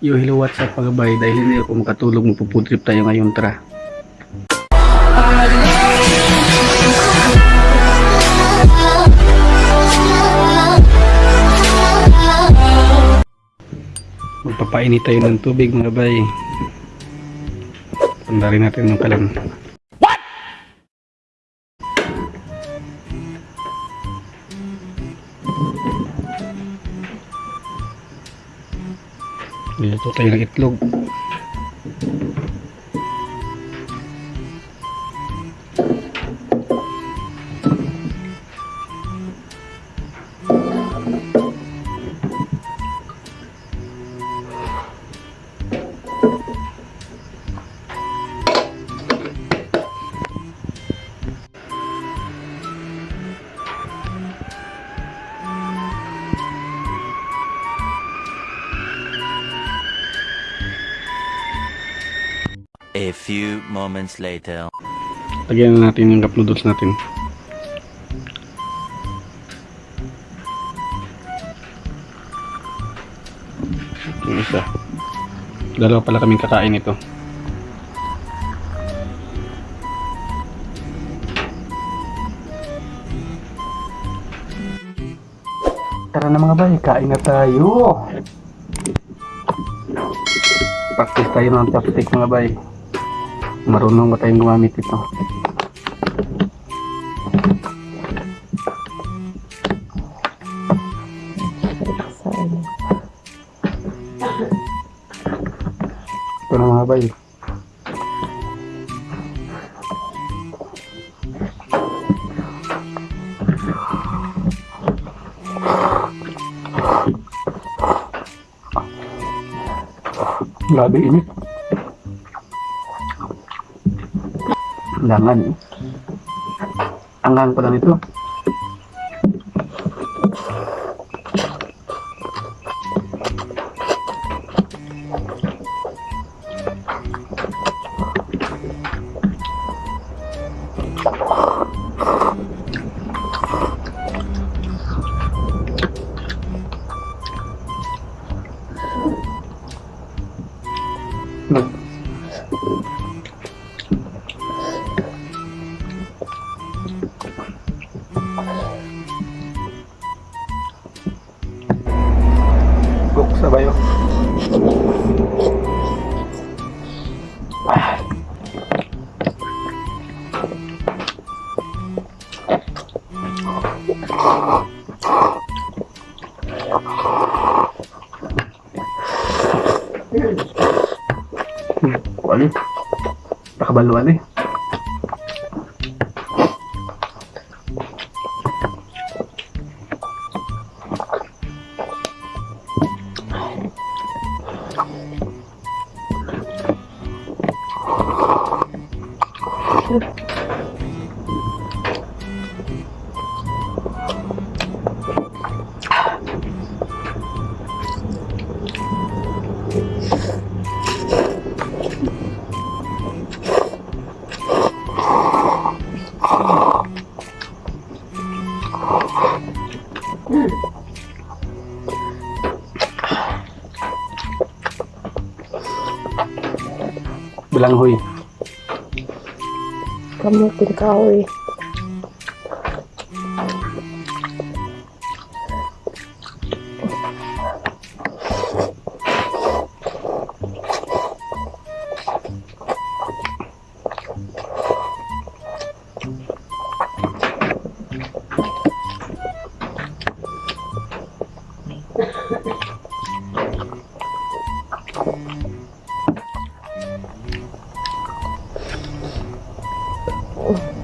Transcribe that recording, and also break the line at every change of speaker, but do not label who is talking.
Yo, hello, what's up mga bay? Dahil hindi ako makatulog, magpupood trip tayo ngayon, tara. Magpapainit tayo ng tubig mga bay. Pandarin natin yung kalan. Dito tayo ng itlog.
A few moments later.
Lagyan na natin yung cup noodles natin. Yung isa. Dalawa pala kaming kakain ito. Tara na mga bay, kain na tayo. Practice tayo ng chopstick mga bay. Marunong ba tayong gumamit ito? Ito na mga bay. Grabe init. undangan ya. Pedang itu kabaluan eh. Lan Huy. Có một tiền
coi 어.